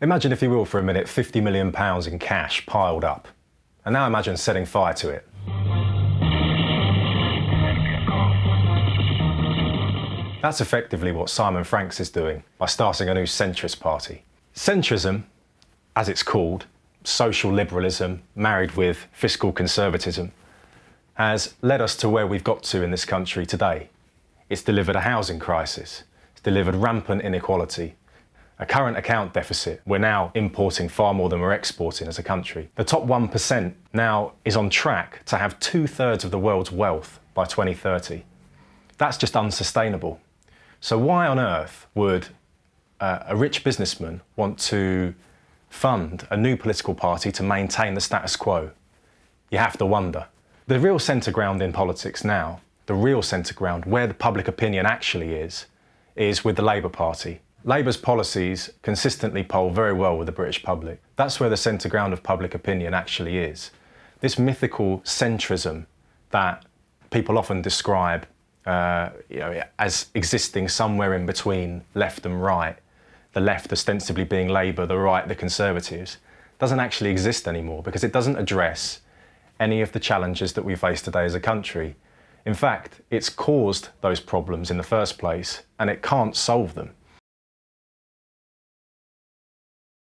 Imagine, if you will, for a minute, £50 million in cash piled up. And now imagine setting fire to it. That's effectively what Simon Franks is doing by starting a new centrist party. Centrism, as it's called, social liberalism married with fiscal conservatism, has led us to where we've got to in this country today. It's delivered a housing crisis, it's delivered rampant inequality, a current account deficit. We're now importing far more than we're exporting as a country. The top 1% now is on track to have two thirds of the world's wealth by 2030. That's just unsustainable. So why on earth would uh, a rich businessman want to fund a new political party to maintain the status quo? You have to wonder. The real centre ground in politics now, the real centre ground, where the public opinion actually is, is with the Labour Party. Labour's policies consistently poll very well with the British public. That's where the centre ground of public opinion actually is. This mythical centrism that people often describe uh, you know, as existing somewhere in between left and right, the left ostensibly being Labour, the right the Conservatives, doesn't actually exist anymore because it doesn't address any of the challenges that we face today as a country. In fact, it's caused those problems in the first place and it can't solve them.